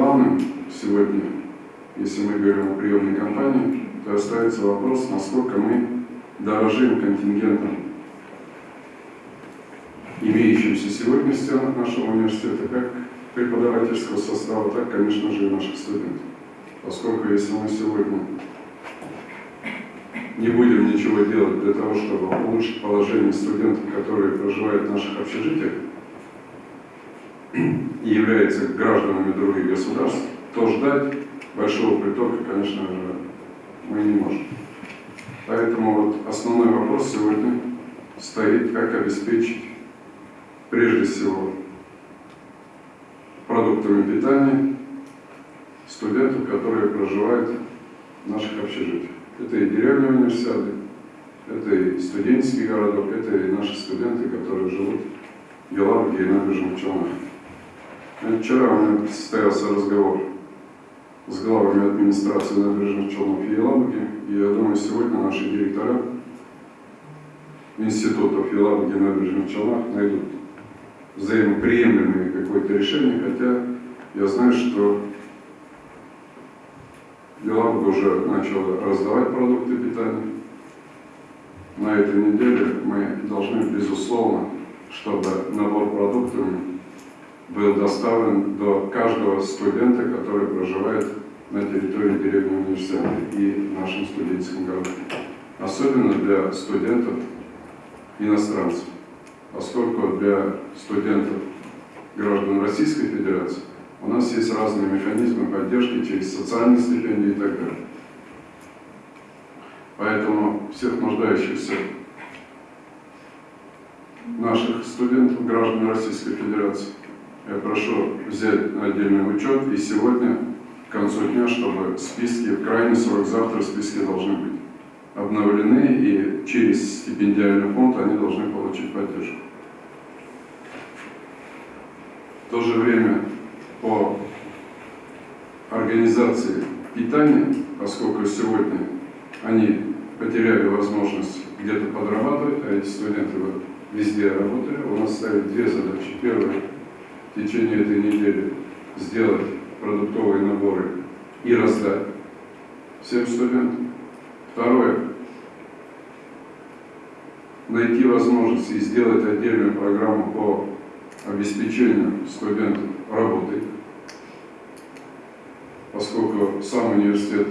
главным сегодня, если мы говорим о приемной кампании, то остается вопрос, насколько мы дорожим контингентом, имеющимся сегодня в стенах нашего университета, как преподавательского состава, так, конечно же, и наших студентов. Поскольку если мы сегодня не будем ничего делать для того, чтобы улучшить положение студентов, которые проживают в наших общежитиях и являются гражданами других государств, то ждать большого притока, конечно же, мы не можем. Поэтому вот основной вопрос сегодня стоит, как обеспечить прежде всего продуктами питания студентов, которые проживают в наших общежитиях. Это и деревня универсиады, это и студенческий городок, это и наши студенты, которые живут в Елабуге и набережных Челнах. Вчера у меня состоялся разговор с главами администрации набережных Челнов и Елабуги, и я думаю, сегодня наши директора институтов Елабуги и набережных Челнах найдут взаимоприемлемые какое-то решение, хотя я знаю, что Елабуга уже начала раздавать продукты питания. На этой неделе мы должны, безусловно, чтобы набор продуктов был доставлен до каждого студента, который проживает на территории деревни университета и в нашем студенческом городке. Особенно для студентов иностранцев, поскольку для студентов граждан Российской Федерации у нас есть разные механизмы поддержки через социальные стипендии и так далее. Поэтому всех нуждающихся наших студентов, граждан Российской Федерации, я прошу взять отдельный учет и сегодня к концу дня, чтобы списки, в крайний срок завтра списки должны быть обновлены и через стипендиальный фонд они должны получить поддержку. В то же время по организации питания, поскольку сегодня они потеряли возможность где-то подрабатывать, а эти студенты вот везде работали, у нас ставят две задачи. Первая – в течение этой недели сделать продуктовые наборы и раздать всем студентам. Второе – найти возможность и сделать отдельную программу по обеспечению студентов работой, поскольку сам университет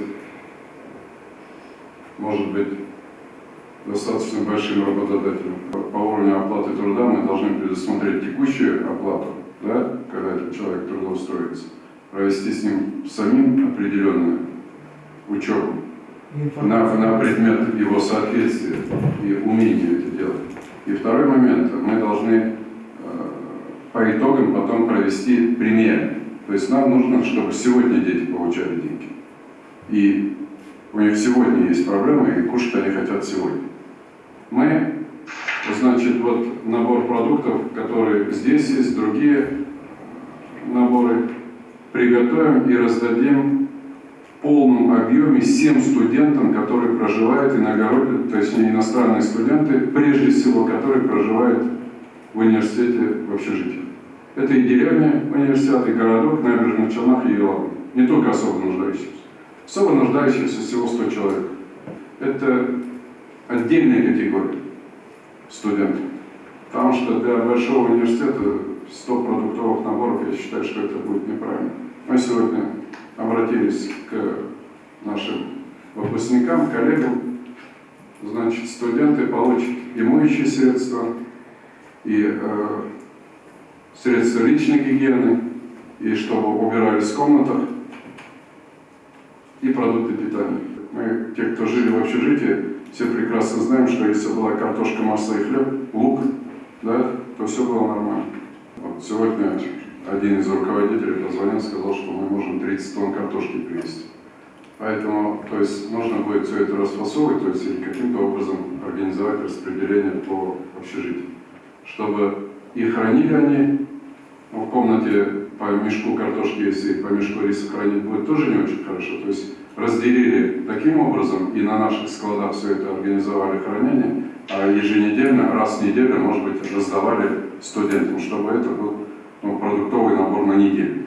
может быть достаточно большим работодателем. По уровню оплаты труда мы должны предусмотреть текущую оплату, да, когда этот человек трудоустроится, провести с ним самим определенную учебу на, на предмет его соответствия и умения это делать. И второй момент, мы должны по итогам потом провести примеры. То есть нам нужно, чтобы сегодня дети получали деньги. И у них сегодня есть проблемы, и кушать они хотят сегодня. Мы, значит, вот набор продуктов, которые здесь есть, другие наборы, приготовим и раздадим в полном объеме всем студентам, которые проживают иногородние, то есть не иностранные студенты, прежде всего, которые проживают в университете в общежитии. Это и деревня, университет, и городок, набережных Челнах и Елабуга. Не только особо нуждающиеся. Особо нуждающиеся всего 100 человек. Это отдельная категория студентов. Потому что для большого университета 100 продуктовых наборов, я считаю, что это будет неправильно. Мы сегодня обратились к нашим выпускникам, коллегам. Значит, студенты получат и моющие средства, и э, средства личной гигиены, и чтобы убирались в комнатах, и продукты питания. Мы, те, кто жили в общежитии, все прекрасно знаем, что если была картошка, масло и хлеб, лук, да, то все было нормально. Вот сегодня один из руководителей позвонил, сказал, что мы можем 30 тонн картошки привезти. Поэтому, то есть, нужно будет все это расфасовывать, то есть, или каким-то образом организовать распределение по общежитию, чтобы и хранили они в комнате по мешку картошки, если по мешку риса хранить будет, тоже не очень хорошо. То есть разделили таким образом и на наших складах все это организовали хранение, а еженедельно, раз в неделю, может быть, раздавали студентам, чтобы это был ну, продуктовый набор на неделю.